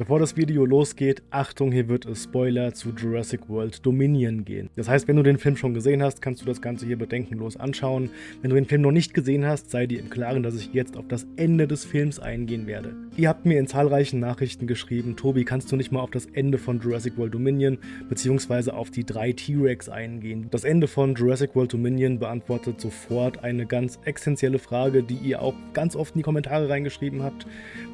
Bevor das Video losgeht, Achtung, hier wird es Spoiler zu Jurassic World Dominion gehen. Das heißt, wenn du den Film schon gesehen hast, kannst du das Ganze hier bedenkenlos anschauen. Wenn du den Film noch nicht gesehen hast, sei dir im Klaren, dass ich jetzt auf das Ende des Films eingehen werde. Ihr habt mir in zahlreichen Nachrichten geschrieben, Tobi, kannst du nicht mal auf das Ende von Jurassic World Dominion bzw. auf die drei T-Rex eingehen? Das Ende von Jurassic World Dominion beantwortet sofort eine ganz essentielle Frage, die ihr auch ganz oft in die Kommentare reingeschrieben habt.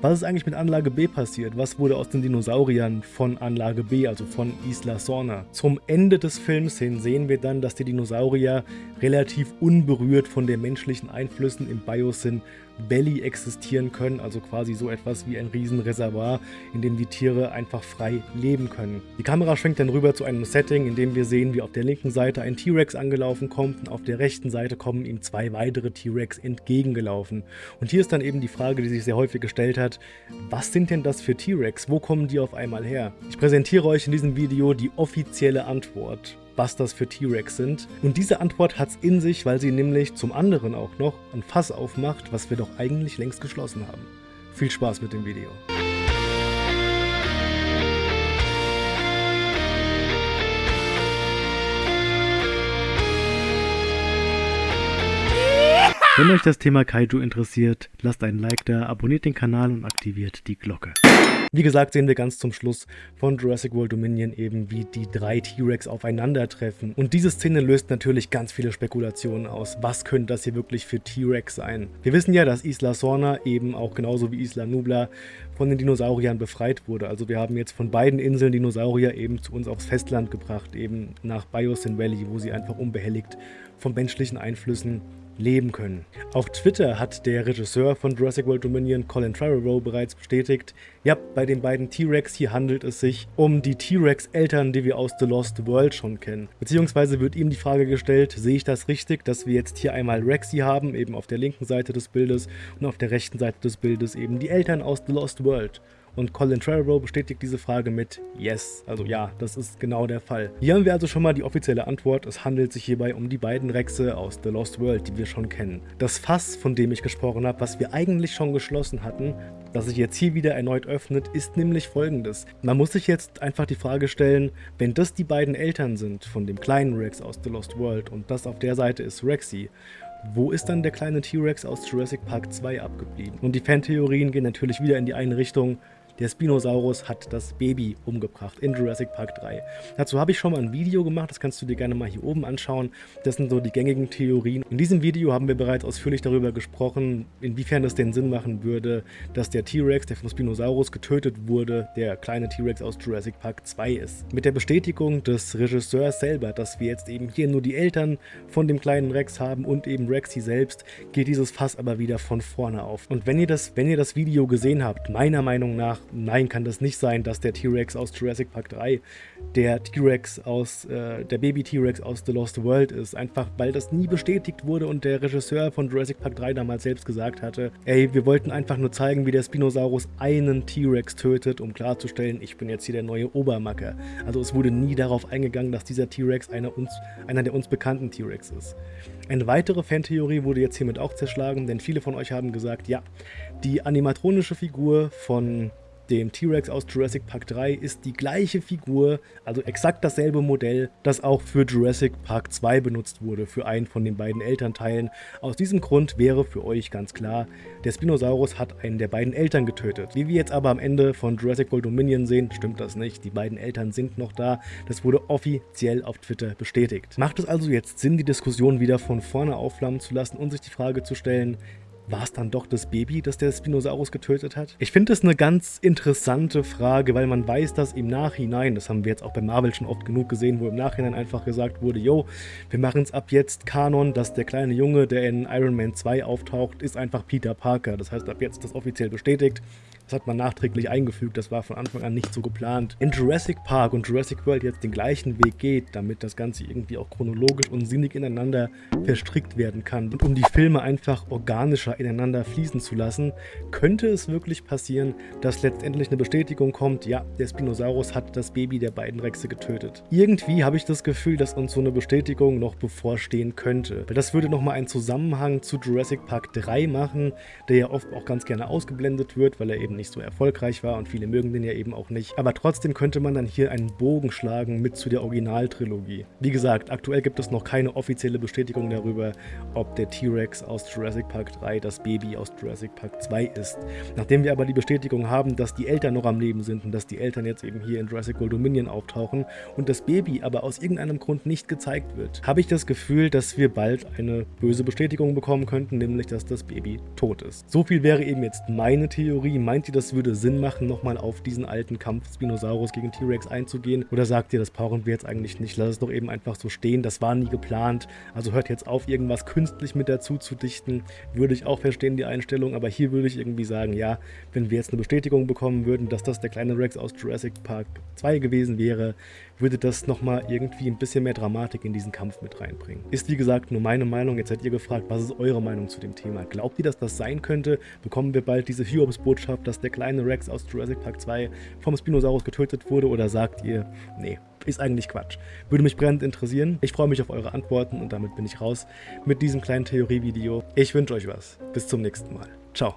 Was ist eigentlich mit Anlage B passiert? Was wurde aus den Dinosauriern von Anlage B, also von Isla Sorna. Zum Ende des Films hin sehen wir dann, dass die Dinosaurier relativ unberührt von den menschlichen Einflüssen im Biosyn Belly existieren können, also quasi so etwas wie ein Riesenreservoir, in dem die Tiere einfach frei leben können. Die Kamera schwenkt dann rüber zu einem Setting, in dem wir sehen, wie auf der linken Seite ein T-Rex angelaufen kommt und auf der rechten Seite kommen ihm zwei weitere T-Rex entgegengelaufen. Und hier ist dann eben die Frage, die sich sehr häufig gestellt hat, was sind denn das für T-Rex? Wo kommen die auf einmal her? Ich präsentiere euch in diesem Video die offizielle Antwort was das für T-Rex sind. Und diese Antwort hat es in sich, weil sie nämlich zum anderen auch noch ein Fass aufmacht, was wir doch eigentlich längst geschlossen haben. Viel Spaß mit dem Video. Wenn euch das Thema Kaiju interessiert, lasst einen Like da, abonniert den Kanal und aktiviert die Glocke. Wie gesagt, sehen wir ganz zum Schluss von Jurassic World Dominion eben, wie die drei T-Rex aufeinandertreffen. Und diese Szene löst natürlich ganz viele Spekulationen aus. Was könnte das hier wirklich für T-Rex sein? Wir wissen ja, dass Isla Sorna eben auch genauso wie Isla Nubla von den Dinosauriern befreit wurde. Also wir haben jetzt von beiden Inseln Dinosaurier eben zu uns aufs Festland gebracht, eben nach Biosyn Valley, wo sie einfach unbehelligt von menschlichen Einflüssen leben können. Auf Twitter hat der Regisseur von Jurassic World Dominion, Colin Trevorrow, bereits bestätigt, ja, bei den beiden T-Rex hier handelt es sich um die T-Rex-Eltern, die wir aus The Lost World schon kennen. Beziehungsweise wird ihm die Frage gestellt, sehe ich das richtig, dass wir jetzt hier einmal Rexy haben, eben auf der linken Seite des Bildes und auf der rechten Seite des Bildes eben die Eltern aus The Lost World. Und Colin Trevorrow bestätigt diese Frage mit Yes, also ja, das ist genau der Fall. Hier haben wir also schon mal die offizielle Antwort. Es handelt sich hierbei um die beiden Rexe aus The Lost World, die wir schon kennen. Das Fass, von dem ich gesprochen habe, was wir eigentlich schon geschlossen hatten, das sich jetzt hier wieder erneut öffnet, ist nämlich folgendes. Man muss sich jetzt einfach die Frage stellen, wenn das die beiden Eltern sind von dem kleinen Rex aus The Lost World und das auf der Seite ist Rexy, wo ist dann der kleine T-Rex aus Jurassic Park 2 abgeblieben? Und die Fantheorien gehen natürlich wieder in die eine Richtung, der Spinosaurus hat das Baby umgebracht in Jurassic Park 3. Dazu habe ich schon mal ein Video gemacht, das kannst du dir gerne mal hier oben anschauen. Das sind so die gängigen Theorien. In diesem Video haben wir bereits ausführlich darüber gesprochen, inwiefern es denn Sinn machen würde, dass der T-Rex, der vom Spinosaurus getötet wurde, der kleine T-Rex aus Jurassic Park 2 ist. Mit der Bestätigung des Regisseurs selber, dass wir jetzt eben hier nur die Eltern von dem kleinen Rex haben und eben Rexy selbst, geht dieses Fass aber wieder von vorne auf. Und wenn ihr das, wenn ihr das Video gesehen habt, meiner Meinung nach nein, kann das nicht sein, dass der T-Rex aus Jurassic Park 3 der T-Rex aus, äh, der Baby-T-Rex aus The Lost World ist. Einfach, weil das nie bestätigt wurde und der Regisseur von Jurassic Park 3 damals selbst gesagt hatte, ey, wir wollten einfach nur zeigen, wie der Spinosaurus einen T-Rex tötet, um klarzustellen, ich bin jetzt hier der neue Obermacker. Also es wurde nie darauf eingegangen, dass dieser T-Rex einer, einer der uns bekannten T-Rex ist. Eine weitere Fantheorie wurde jetzt hiermit auch zerschlagen, denn viele von euch haben gesagt, ja, die animatronische Figur von dem T-Rex aus Jurassic Park 3 ist die gleiche Figur, also exakt dasselbe Modell, das auch für Jurassic Park 2 benutzt wurde, für einen von den beiden Elternteilen. Aus diesem Grund wäre für euch ganz klar, der Spinosaurus hat einen der beiden Eltern getötet. Wie wir jetzt aber am Ende von Jurassic World Dominion sehen, stimmt das nicht. Die beiden Eltern sind noch da. Das wurde offiziell auf Twitter bestätigt. Macht es also jetzt Sinn, die Diskussion wieder von vorne aufflammen zu lassen und sich die Frage zu stellen, war es dann doch das Baby, das der Spinosaurus getötet hat? Ich finde das eine ganz interessante Frage, weil man weiß, dass im Nachhinein, das haben wir jetzt auch bei Marvel schon oft genug gesehen, wo im Nachhinein einfach gesagt wurde, yo, wir machen es ab jetzt Kanon, dass der kleine Junge, der in Iron Man 2 auftaucht, ist einfach Peter Parker. Das heißt, ab jetzt ist das offiziell bestätigt. Das hat man nachträglich eingefügt, das war von Anfang an nicht so geplant. In Jurassic Park und Jurassic World jetzt den gleichen Weg geht, damit das Ganze irgendwie auch chronologisch und sinnig ineinander verstrickt werden kann und um die Filme einfach organischer ineinander fließen zu lassen, könnte es wirklich passieren, dass letztendlich eine Bestätigung kommt, ja, der Spinosaurus hat das Baby der beiden Rexe getötet. Irgendwie habe ich das Gefühl, dass uns so eine Bestätigung noch bevorstehen könnte. Weil das würde nochmal einen Zusammenhang zu Jurassic Park 3 machen, der ja oft auch ganz gerne ausgeblendet wird, weil er eben nicht so erfolgreich war und viele mögen den ja eben auch nicht. Aber trotzdem könnte man dann hier einen Bogen schlagen mit zu der Originaltrilogie. Wie gesagt, aktuell gibt es noch keine offizielle Bestätigung darüber, ob der T-Rex aus Jurassic Park 3 das Baby aus Jurassic Park 2 ist. Nachdem wir aber die Bestätigung haben, dass die Eltern noch am Leben sind und dass die Eltern jetzt eben hier in Jurassic World Dominion auftauchen und das Baby aber aus irgendeinem Grund nicht gezeigt wird, habe ich das Gefühl, dass wir bald eine böse Bestätigung bekommen könnten, nämlich dass das Baby tot ist. So viel wäre eben jetzt meine Theorie. Meint ihr, das würde Sinn machen, nochmal auf diesen alten Kampf Spinosaurus gegen T-Rex einzugehen? Oder sagt ihr, das brauchen wir jetzt eigentlich nicht? Lass es doch eben einfach so stehen. Das war nie geplant. Also hört jetzt auf, irgendwas künstlich mit dazu zu dichten. Würde ich auch verstehen, die Einstellung. Aber hier würde ich irgendwie sagen, ja, wenn wir jetzt eine Bestätigung bekommen würden, dass das der kleine Rex aus Jurassic Park 2 gewesen wäre, würde das nochmal irgendwie ein bisschen mehr Dramatik in diesen Kampf mit reinbringen. Ist wie gesagt nur meine Meinung, jetzt seid ihr gefragt, was ist eure Meinung zu dem Thema? Glaubt ihr, dass das sein könnte? Bekommen wir bald diese Hiobs-Botschaft, dass der kleine Rex aus Jurassic Park 2 vom Spinosaurus getötet wurde? Oder sagt ihr, nee, ist eigentlich Quatsch. Würde mich brennend interessieren. Ich freue mich auf eure Antworten und damit bin ich raus mit diesem kleinen Theorievideo. Ich wünsche euch was. Bis zum nächsten Mal. Ciao.